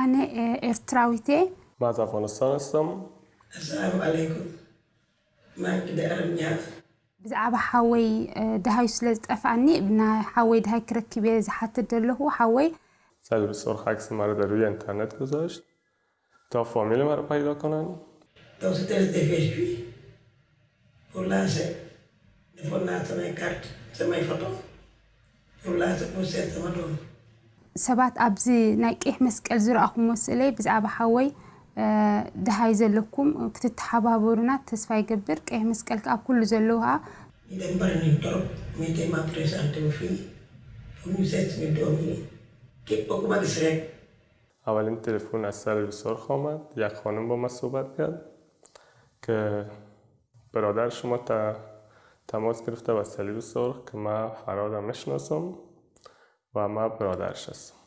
ኣነ ኤርትራዊት እየ من از افغانستان هستم السلام عليكم ما كده أرميها ብዛዕባ ሓወይ ድሃዩ ስለ ዝጠፍኣኒ ብናይ ሓወይ ድሃይ ክረክብ እየ ዝሓትት ዘለኹ ሓወይ سعید سرخ عکس مرا در روی اینترنت گذاشت تا فامیل مرا پیدا کنن Donc c'était des Facebook. Pour lancer, il faut lancer mes cartes, c'est mes ሰባት ኣብዚ ናይ ቀይሕ መስቀል ዝረኣኹም መስለይ ብዛዕባ ሓወይ ድሃይ ዘለኩም ክትተሓባበሩና ተስፋ ይገብር ቀይሕ መስቀል ከዓ ኣብ ኩሉ ዘለዉ ከዓ Il est barré trop, mais il m'a présenté aux filles. Pour nous cette vidéo, qui est beaucoup de srek. اولین تلفن از سعید سرخ آمد یک خانم با من صحبت کرد که برادر شما تا تماس گرفته با صلیب سرخ که من فرادم میشناسم و من برادرش هستم.